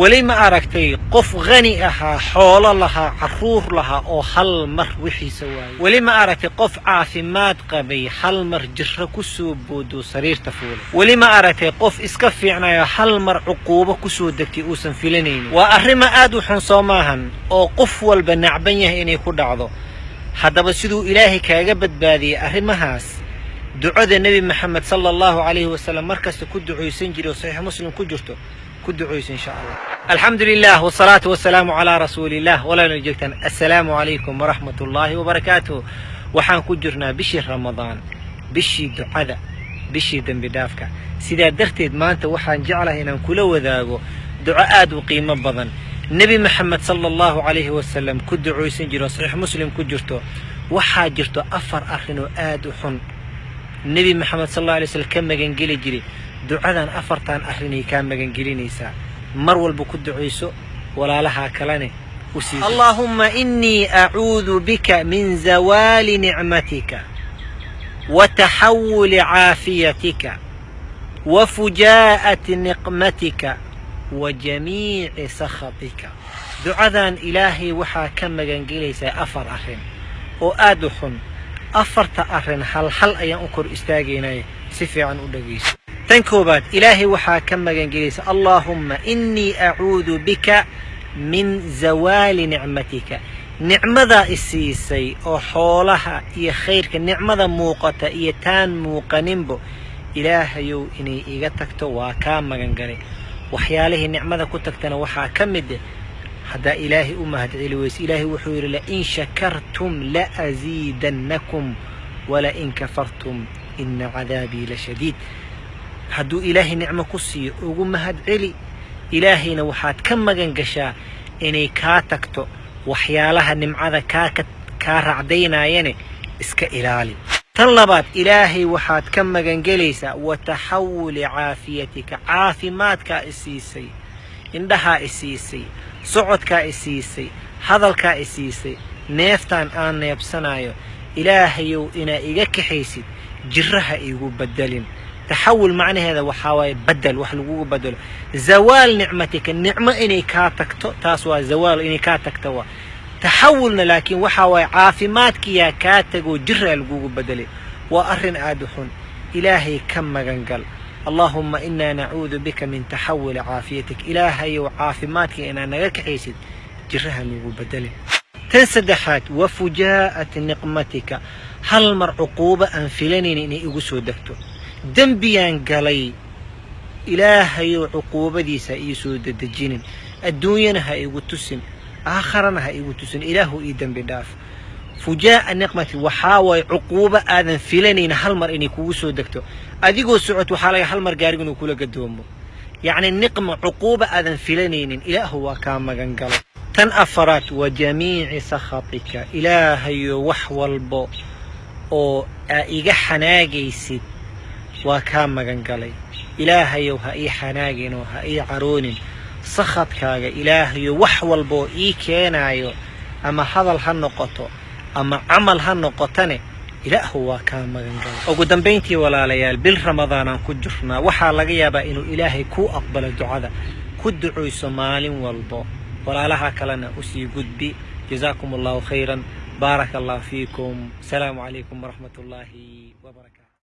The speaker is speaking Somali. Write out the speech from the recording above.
weli ma aragtay qof khani ahaa xoolo lahaa carruur lahaa oo hal mar wixiisa waayay weli ma aragtay qof caafimaad qabay hal mar jirro ku soo boodo sariirta fuulay weli ma aragtay qof iska fiicnayo hal mar cuquubo ku soo degtay uusan filanaynin waa arrima aad u xun soo maahan oo qof walba nacban yahay inay ku dhacdo. Haddaba siduu ilaahay kaaga badbaadiyey arrimahaas ducada nebi maxamed sala allahu calayhi wasalam mar kasta ku ducaysan jiray oo saxiix muslim ku jirto ku ducayso insha allah alxamdu lilah wasalaatu wasalaamu calaa rasuuliillah walaalna joogtaan assalaamu calaykum waraxmat ullaahi wabarakaatuh waxaan ku jirnaa bishii ramadaan bishii ducada bishii dembi dhaafka. Sidaa darteed maanta waxaan jeclahay inaan kula wadaago duco aad u qiimo badan. Nebi maxamed sala allahu calayhi wasalam ku ducaysan jiro saxiix muslim ku jirto waxaa jirto afar arrin oo aad u xun nebi maxamed sal alla alay slam ka magangeli jiray ducadan afartan arrinay kaa magangelinaysaa mar walba ku ducayso walaalahaa kalene allaahumma innii acuudu bika min zawaali nicmatika wa taxawuli caafiyatika wa fujaa'ati niqmatika wa jamiici sakhatika. Ducadan ilaahay waxaa ka magangelaysaa afar arrin. Oo aad u xun afarta arrin hal ayaan u kor istaagaynaya si fiican u dhegayso tan koobaad ilaahay waxaa ka magangelaysa allaahumma innii acuudu bika min zawaali nicmatika. Nicmadaa isiisay oo xoolaha iyo khayrka nicmada muuqata iyo taan muuqaninbo ilaahayow inay iga tagto waa kaa magangalay waxyaalihii nicmada ku tagtana waxaa ka mid ah haddaa ilaahay u mahadceli weyse ilaahay wuxuu yidhi lain shakartum la'asiidannakum walain kafartum ina cadaabii la shadiid. Hadduu ilaahay nicmo ku siiyo ugu mahadceli ilaahayna waxaad ka magan gashaa inay kaa tagto waxyaalaha nimcada kaa racdaynaayane iska ilaali tan labaad ilaahay waxaad ka magangelaysaa wa taxawuli caafiyatika caafimaadkaa isiisay indhahaa isiisay socodkaa isiisay hadalkaa isiisay neeftaan aan neebsanayo ilaahayow inaa iga kaxaysid jiraha igu bedelin taxawul macnaheeda waxaa waaye bedel wax lagugu bedelo zawaal nicmatika nicmo inay kaa tagto taas waa zawaal inay kaa tagto waa taxawulna laakiin waxaa waaye caafimaadkiyaa kaa tagoo jiraa lagugu bedelay waa arrin aad u xun. Ilaahay ka magangal allaahumma inaa nacuudu bika min taxawuli caafiyatik. Ilaahayow caafimaadka inaa naga kaxaysid jiraha lagu bedelin. Tan saddexaad wa fujaa'ati niqmatika. Hal mar cuquubo aan filanayn inay igu soo degto. Dembiyaan galay ilaahayow cuquubadiisa ii soo dedejinin. Adduunyana ha igu tusin aakharana ha igu tusin. Ilaahu ii dembi dhaaf fujaa'a niqmati waxaa waaye cuquubo aadan filanayn hal mar inay kugu soo degto. Adigoo socod waxaa laga hal mar gaariga inuu kula gadoomo yacni niqma cuquuba aadan filanaynin ilaahu waa kaa magan galo tan afaraad wa jamiici sakhatika ilaahayo wax walbo oo aa iga xanaagaysid waa kaa magan galay. Ilaahayow ha ii xanaagin oo ha ii caroonin. Sakhadkaaga ilaahayo wax walboo ii keenaayo ama hadal ha noqoto ama camal ha noqotane ilaahu waa kaa magan galay ugu dambayntii walaalayaal bil ramadaanaan ku jirnaa. Waxaa laga yaabaa inuu ilaahay kuu aqbalo ducada. Ku ducayso maalin walbo. Walaalaha kalena u sii gudbi. Jazaakum allahu khayran. Baaraka allah fiikum asalaamu calaykum waraxmat ullaahi wabarakatu